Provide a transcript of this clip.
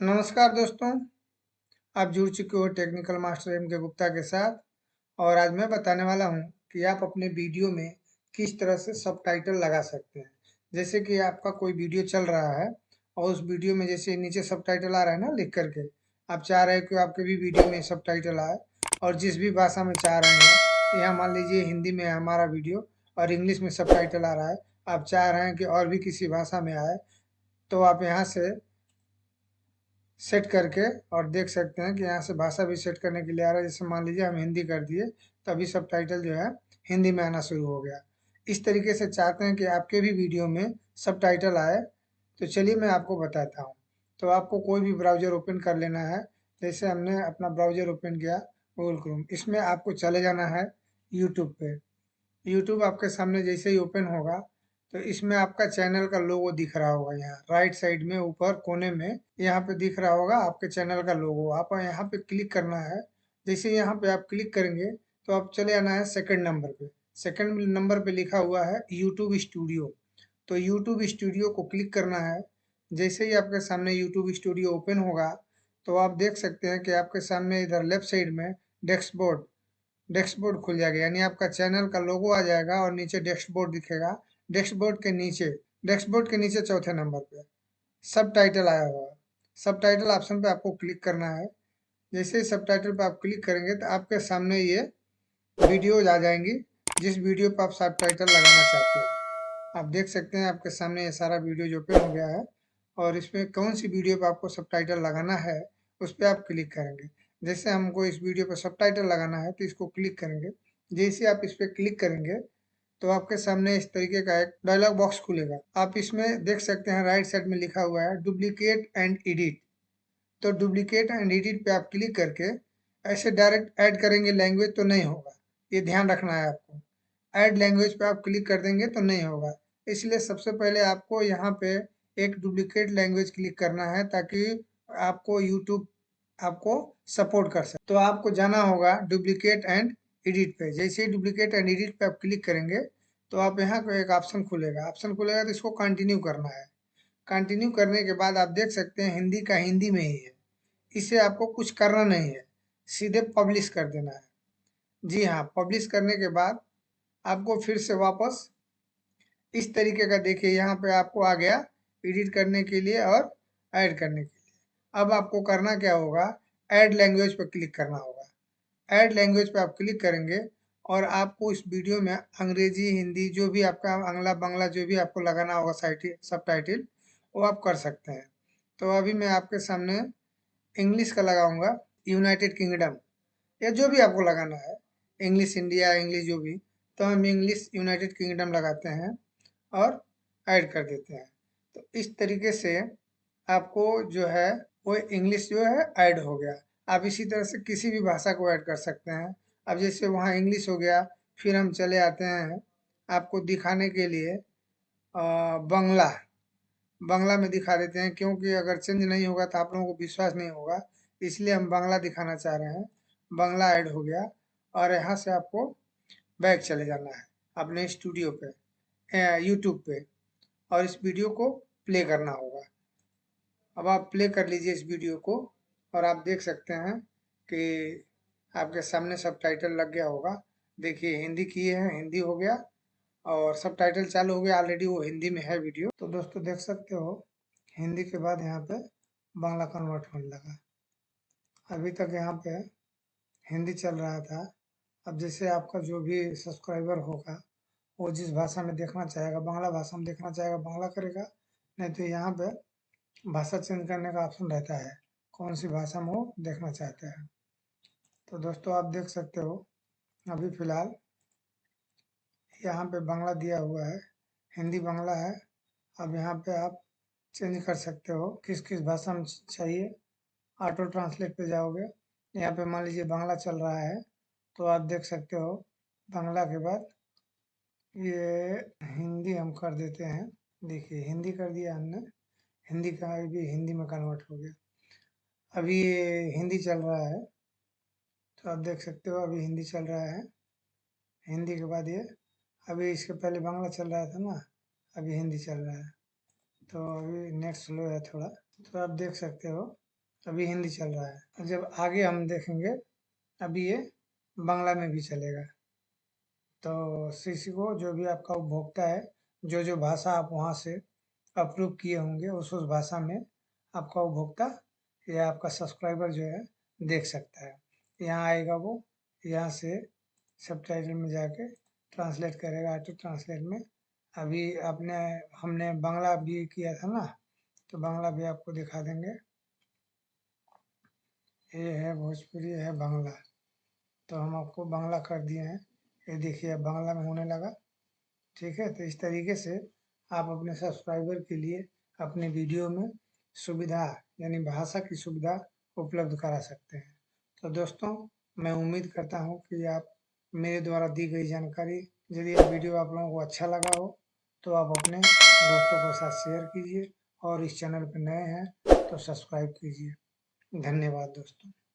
नमस्कार दोस्तों। आप जुड़ चुके हो टेक्निकल मास्टर एम के गुप्ता के साथ और आज मैं बताने वाला हूँ कि आप अपने वीडियो में किस तरह से सब टाइटल लगा सकते हैं। जैसे कि आपका कोई वीडियो चल रहा है और उस वीडियो में जैसे नीचे सब टाइटल आ रहा है ना लिख करके, आप चाह रहे हैं कि आपके भी वीडियो में सब टाइटल आए और जिस भी भाषा में चाह रहे हैं, यहाँ मान लीजिए हिंदी में हमारा वीडियो और इंग्लिश में सब टाइटल आ रहा है, आप चाह रहे हैं कि और भी किसी भाषा में आए तो आप यहाँ से सेट करके और देख सकते हैं कि यहाँ से भाषा भी सेट करने के लिए आ रहा है। जैसे मान लीजिए हम हिंदी कर दिए तो अभी सब टाइटल जो है हिंदी में आना शुरू हो गया। इस तरीके से चाहते हैं कि आपके भी वीडियो में सब टाइटल आए। तो चलिए मैं आपको बताता हूँ। तो आपको कोई भी ब्राउज़र ओपन कर लेना है। जैसे हमने अपना ब्राउज़र ओपन किया गूगल क्रोम इसमें आपको चले जाना है यूट्यूब पे। यूट्यूब आपके सामने जैसे ही ओपन होगा तो इसमें आपका चैनल का लोगो दिख रहा होगा यहाँ। राइट साइड में, ऊपर कोने में यहाँ पे दिख रहा होगा आपके चैनल का लोगो। आप यहाँ पे क्लिक करना है। जैसे यहाँ पे आप क्लिक करेंगे तो आप चले आना है सेकंड नंबर पे। सेकंड नंबर पे लिखा हुआ है यूट्यूब स्टूडियो तो यूट्यूब स्टूडियो को क्लिक करना है। जैसे ही आपके सामने यूट्यूब स्टूडियो ओपन होगा तो आप देख सकते हैं कि आपके सामने इधर लेफ़्ट साइड में डेस्कबोर्ड डेस्कबोर्ड खुल जाएगा। यानी आपका चैनल का लोगो आ जाएगा और नीचे डेस्कबोर्ड दिखेगा। डेस्कबोर्ड के नीचे डेस्कबोर्ड के नीचे चौथे नंबर पे। सब टाइटल आया हुआ है। सब टाइटल ऑप्शन पे आपको क्लिक करना है। जैसे ही सब टाइटल पर आप क्लिक करेंगे तो आपके सामने ये वीडियोज़ आ जाएँगी, जिस वीडियो पर आप सब टाइटल लगाना चाहते हो। आप देख सकते हैं आपके सामने ये सारा वीडियो ओपन हो गया है और इसमें कौन सी वीडियो पर आपको सब टाइटल लगाना है, उस पर आप क्लिक करेंगे। जैसे हमको इस वीडियो पर सब टाइटल लगाना है तो इसको क्लिक करेंगे। जैसे आप इस पर क्लिक करेंगे तो आपके सामने इस तरीके का एक डायलॉग बॉक्स खुलेगा। आप इसमें देख सकते हैं राइट साइड में लिखा हुआ है डुप्लीकेट एंड एडिट तो डुप्लीकेट एंड एडिट पे आप क्लिक करके ऐसे डायरेक्ट ऐड करेंगे लैंग्वेज तो नहीं होगा। ये ध्यान रखना है आपको। ऐड लैंग्वेज पे आप क्लिक कर देंगे तो नहीं होगा। इसलिए सबसे पहले आपको यहाँ पे एक डुप्लीकेट लैंग्वेज क्लिक करना है ताकि आपको यूट्यूब आपको सपोर्ट कर सके। तो आपको जाना होगा डुप्लीकेट एंड एडिट पे। जैसे ही डुप्लीकेट एंड एडिट पे आप क्लिक करेंगे तो आप यहाँ को एक ऑप्शन खुलेगा। ऑप्शन खुलेगा तो इसको कंटिन्यू करना है। कंटिन्यू करने के बाद आप देख सकते हैं हिंदी का हिंदी में ही है। इसे आपको कुछ करना नहीं है। सीधे पब्लिश कर देना है। जी हाँ पब्लिश करने के बाद आपको फिर से वापस इस तरीके का देखिए, यहाँ पे आपको आ गया एडिट करने के लिए और ऐड करने के लिए। अब आपको करना क्या होगा? ऐड लैंग्वेज पर क्लिक करना होगा। ऐड लैंग्वेज पे आप क्लिक करेंगे और आपको इस वीडियो में अंग्रेज़ी, हिंदी जो भी आपका अगला बंगला जो भी आपको लगाना होगा सब टाइटिल वो आप कर सकते हैं। तो अभी मैं आपके सामने इंग्लिश का लगाऊँगा यूनाइटेड किंगडम या जो भी आपको लगाना है, इंग्लिश इंडिया, इंग्लिश जो भी तो हम इंग्लिश यूनाइटेड किंगडम लगाते हैं और ऐड कर देते हैं। तो इस तरीके से आपको जो है, वो इंग्लिश जो है ऐड हो गया। आप इसी तरह से किसी भी भाषा को ऐड कर सकते हैं। अब जैसे वहाँ इंग्लिश हो गया, फिर हम चले आते हैं आपको दिखाने के लिए बंगला। बंगला में दिखा देते हैं, क्योंकि अगर चेंज नहीं होगा तो आप लोगों को विश्वास नहीं होगा, इसलिए हम बांग्ला दिखाना चाह रहे हैं। बंगला ऐड हो गया और यहाँ से आपको बैक चले जाना है, अपने स्टूडियो पे यूट्यूब पे, और इस वीडियो को प्ले करना होगा। अब आप प्ले कर लीजिए इस वीडियो को। और आप देख सकते हैं कि आपके सामने सब टाइटल लग गया होगा। देखिए, हिंदी किए हैं, हिंदी हो गया और सब टाइटल चालू हो गया। ऑलरेडी वो हिंदी में है वीडियो तो दोस्तों, देख सकते हो, हिंदी के बाद यहाँ पे बांग्ला कन्वर्ट होने लगा। अभी तक यहाँ पे हिंदी चल रहा था। अब जैसे आपका जो भी सब्सक्राइबर होगा, वो जिस भाषा में देखना चाहेगा, बांग्ला भाषा में देखना चाहेगा, बांग्ला करेगा, नहीं तो यहाँ पे भाषा चेंज करने का ऑप्शन रहता है। कौन सी भाषा में वो देखना चाहते हैं। तो दोस्तों, आप देख सकते हो, अभी फ़िलहाल यहाँ पे बांग्ला दिया हुआ है, हिंदी बांग्ला है। अब यहाँ पे आप चेंज कर सकते हो किस किस भाषा में चाहिए। ऑटो ट्रांसलेट पे जाओगे, यहाँ पे मान लीजिए बांग्ला चल रहा है तो आप देख सकते हो, बांग्ला के बाद ये हिंदी हम कर देते हैं। देखिए, हिंदी कर दिया हमने, हिंदी का भी हिंदी में कन्वर्ट हो गया। अभी ये हिंदी चल रहा है। तो आप देख सकते हो, अभी हिंदी चल रहा है। हिंदी के बाद ये, अभी इसके पहले बांग्ला चल रहा था ना, अभी हिंदी चल रहा है। तो अभी नेट स्लो है थोड़ा। तो आप देख सकते हो, अभी हिंदी चल रहा है। जब आगे हम देखेंगे, अभी ये बांग्ला में भी चलेगा। तो किसी को जो भी आपका उपभोक्ता है, जो जो भाषा आप वहाँ से अप्रूव किए होंगे, उस उस भाषा में आपका उपभोक्ता या आपका सब्सक्राइबर जो है, देख सकता है। यहाँ आएगा वो, यहाँ से सब में जाके ट्रांसलेट करेगा ऑटो ट्रांसलेट में। अभी आपने, हमने बांग्ला भी किया था ना तो बांग्ला भी आपको दिखा देंगे। ये है भोजपुरी है बांग्ला। तो हम आपको बांग्ला कर दिए हैं। ये देखिए, अब बांग्ला में होने लगा। ठीक है तो इस तरीके से आप अपने सब्सक्राइबर के लिए अपने वीडियो में सुविधा यानी भाषा की सुविधा उपलब्ध करा सकते हैं। तो दोस्तों, मैं उम्मीद करता हूँ कि आप मेरे द्वारा दी गई जानकारी, यदि वीडियो आप लोगों को अच्छा लगा हो तो आप अपने दोस्तों के साथ शेयर कीजिए और इस चैनल पर नए हैं तो सब्सक्राइब कीजिए। धन्यवाद दोस्तों।